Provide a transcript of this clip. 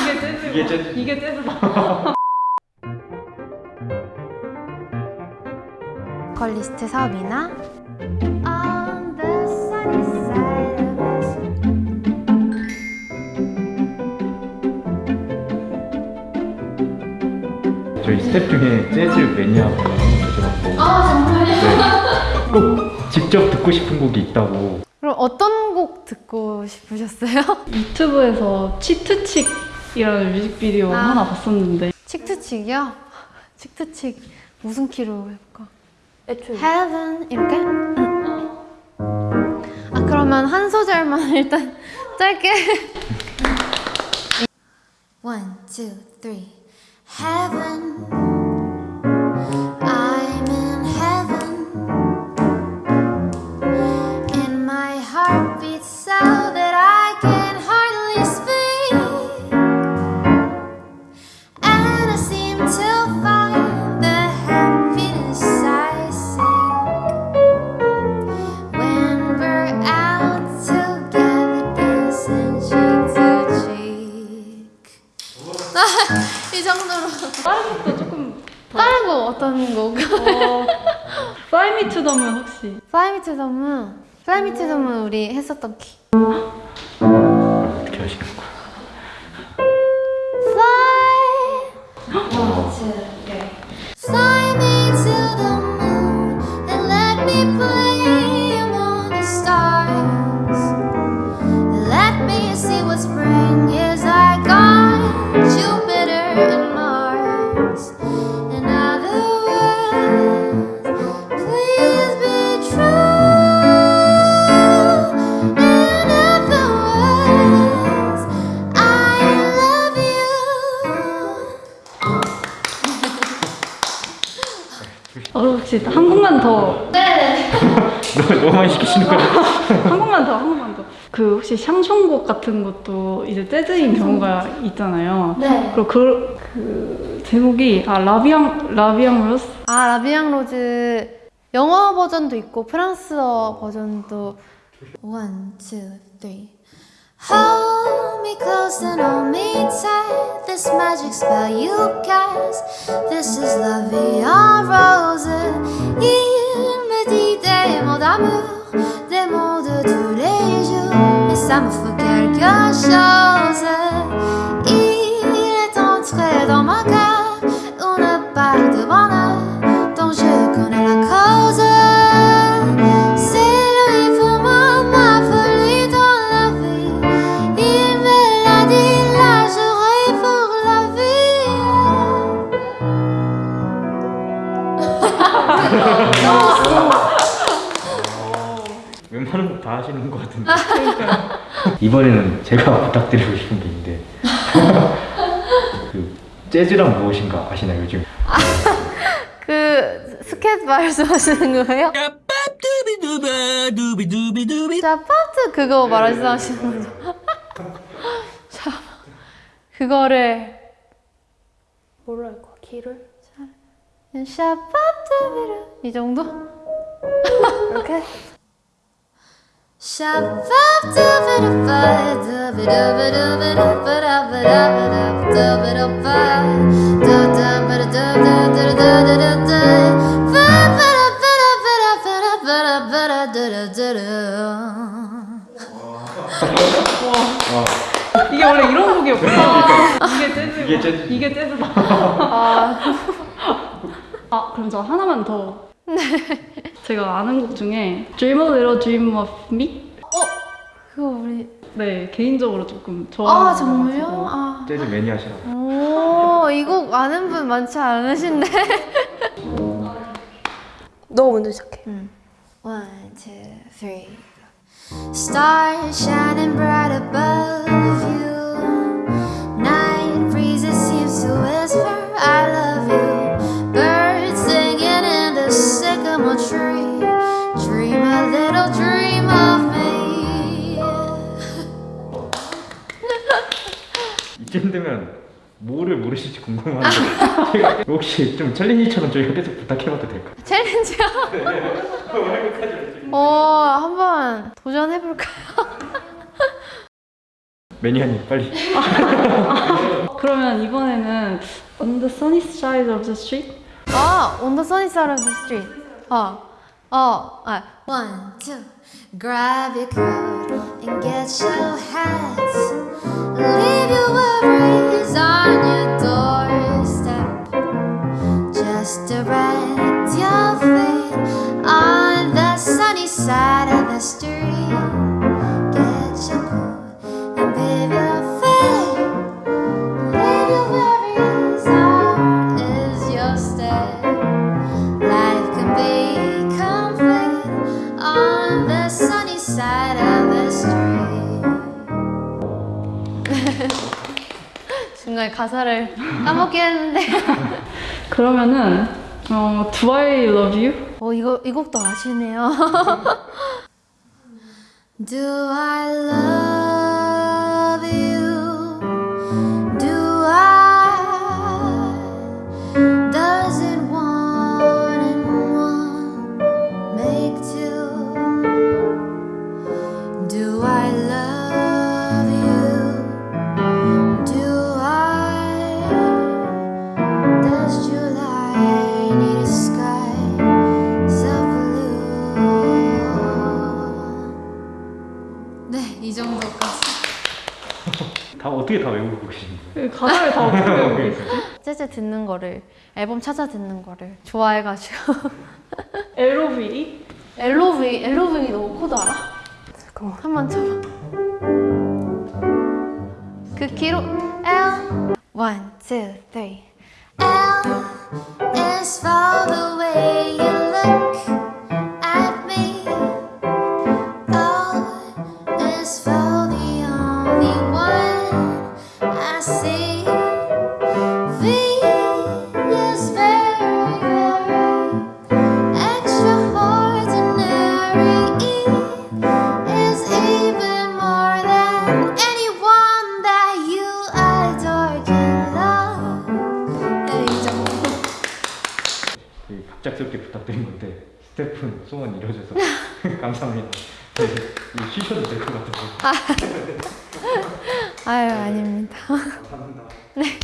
이게 재즈 이게 재즈. 이게 재즈다 걸리스트 사업이 저희 스텝 중에 재즈 매니아가 계셔갖고 아 정말요? 네. 꼭 직접 듣고 싶은 곡이 있다고 그럼 어떤 곡 듣고 싶으셨어요? 유튜브에서 치트칙이라는 뮤직비디오 아. 하나 봤었는데 칙투칙이요? 칙투칙 무슨 키로 해볼까? 애초에 Heaven 이렇게? 아 그러면 한 소절만 일단 짧게 One, two, three Heaven 정도로. 다른 것도 조금 다른 거 어떤 곡? 어, Fly Me to Moon 혹시 Fly Me to the Moon. Fly Me to the Moon 우리 했었던 키. 어떻게 하시는 거예 어, 혹시 한 곡만 더? 너무, 너무 많이 시키시는 거예요? 한 곡만 더, 한 곡만 더. 그 혹시 샹송곡 같은 것도 이제 재즈인 경우가 있잖아요. 네. 그리고 그, 그 제목이 아 라비앙 라비앙 로스 아 라비앙 로즈. 영어 버전도 있고 프랑스어 버전도. One, two, three. Hold me close and hold me tight. This magic spell you cast This is la vie ça me fait quelque chose Il est entré dans mon cœur Une part de bonheur Dont je connais la cause C'est lui pour moi ma folie dans la vie Il me l'a dit là j'aurai pour la 웬만한 곡 다 하시는 것 같은데 이번에는 제가 부탁드리고 싶은 게 있는데 그 재즈란 무엇인가 아시나요 요즘? 그 스케치 말씀하시는 거예요? 자 파트 그거 말씀하시는 거죠? 자 그거를 할 거야? 키를? 샤파트비르 이 정도? 이렇게? 이게 원래 이런 곡이었구나. 이게 재즈. 이게 재즈. 이게 재즈다. 아, 아 그럼 저 하나만 더. 제가 아는 곡 중에 Dream a Little Dream of Me. 그거 우리 네 개인적으로 조금 좋아하는 아 정말요? 아. 재즈 매니아시라고 오, 이 곡 아는 분 많지 않으신데? 너 먼저 시작해. One, two, three. Stars shining bright above you. 모르실지 궁금 궁금한데 제가 혹시 좀 챌린지처럼 저희가 계속 부탁해봐도 될까요? 챌린지요? 어, 한번 도전해볼까요? 매니아님 빨리 그러면 이번에는 On the sunny side of the street? 아, on the sunny side of the street. 어, 어, 아. One, two, grab your coat and get your hat. Leave 중간에 가사를 까먹긴 했는데. 그러면은 어, Do I love you? 어, 이거, 이 곡도 아시네요. Do I 다 어떻게 다 외우고 계시는 거예요? 그 가사를 다 어떻게 외우고 계시지? 재즈 듣는 거를, 앨범 찾아 듣는 거를 좋아해가지고. LOVE? LOV, LOV 너 코드 알아? 잠깐만. 한번 쳐봐. 그 기록, L. One, two, three. L is for the way you 갑작스럽게 부탁드린 건데 스태프는 소원 이뤄줘서 감사합니다 네, 쉬셔도 될 것 같은데 아유, 아닙니다. 감사합니다 네.